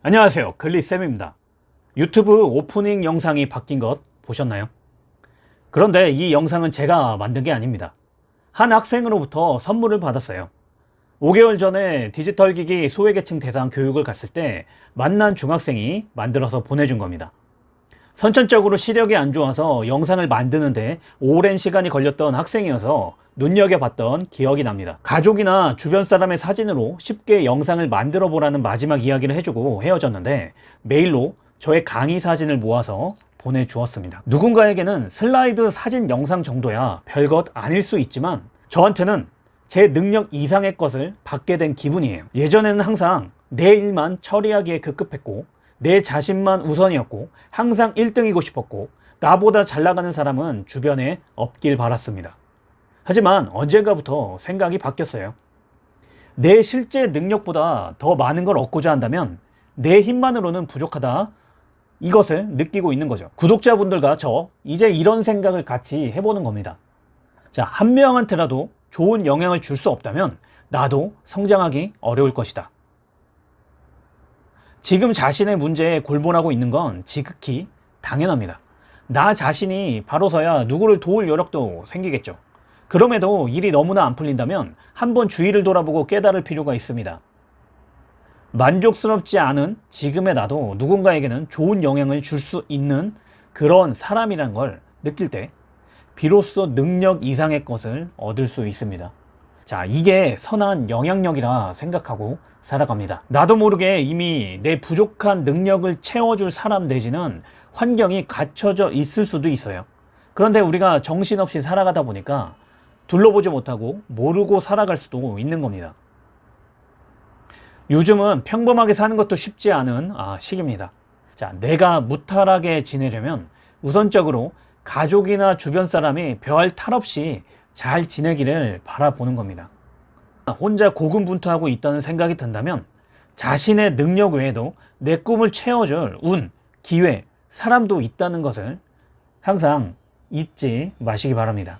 안녕하세요. 글리쌤입니다. 유튜브 오프닝 영상이 바뀐 것 보셨나요? 그런데 이 영상은 제가 만든 게 아닙니다. 한 학생으로부터 선물을 받았어요. 5개월 전에 디지털 기기 소외계층 대상 교육을 갔을 때 만난 중학생이 만들어서 보내준 겁니다 선천적으로 시력이 안 좋아서 영상을 만드는데 오랜 시간이 걸렸던 학생이어서 눈여겨봤던 기억이 납니다. 가족이나 주변 사람의 사진으로 쉽게 영상을 만들어 보라는 마지막 이야기를 해주고 헤어졌는데 메일로 저의 강의 사진을 모아서 보내주었습니다. 누군가에게는 슬라이드 사진 영상 정도야 별것 아닐 수 있지만 저한테는 제 능력 이상의 것을 받게 된 기분이에요. 예전에는 항상 내 일만 처리하기에 급급했고 내 자신만 우선이었고 항상 1등이고 싶었고 나보다 잘 나가는 사람은 주변에 없길 바랐습니다. 하지만 언젠가부터 생각이 바뀌었어요. 내 실제 능력보다 더 많은 걸 얻고자 한다면 내 힘만으로는 부족하다 이것을 느끼고 있는 거죠. 구독자분들과 저 이제 이런 생각을 같이 해보는 겁니다. 자, 한 명한테라도 좋은 영향을 줄 수 없다면 나도 성장하기 어려울 것이다. 지금 자신의 문제에 골몰하고 있는 건 지극히 당연합니다. 나 자신이 바로서야 누구를 도울 여력도 생기겠죠. 그럼에도 일이 너무나 안 풀린다면 한번 주위를 돌아보고 깨달을 필요가 있습니다. 만족스럽지 않은 지금의 나도 누군가에게는 좋은 영향을 줄 수 있는 그런 사람이란 걸 느낄 때 비로소 능력 이상의 것을 얻을 수 있습니다. 자, 이게 선한 영향력이라 생각하고 살아갑니다. 나도 모르게 이미 내 부족한 능력을 채워줄 사람 내지는 환경이 갖춰져 있을 수도 있어요. 그런데 우리가 정신없이 살아가다 보니까 둘러보지 못하고 모르고 살아갈 수도 있는 겁니다. 요즘은 평범하게 사는 것도 쉽지 않은 아, 시기입니다. 자, 내가 무탈하게 지내려면 우선적으로 가족이나 주변 사람이 별 탈 없이 잘 지내기를 바라보는 겁니다. 혼자 고군분투하고 있다는 생각이 든다면 자신의 능력 외에도 내 꿈을 채워줄 운, 기회, 사람도 있다는 것을 항상 잊지 마시기 바랍니다.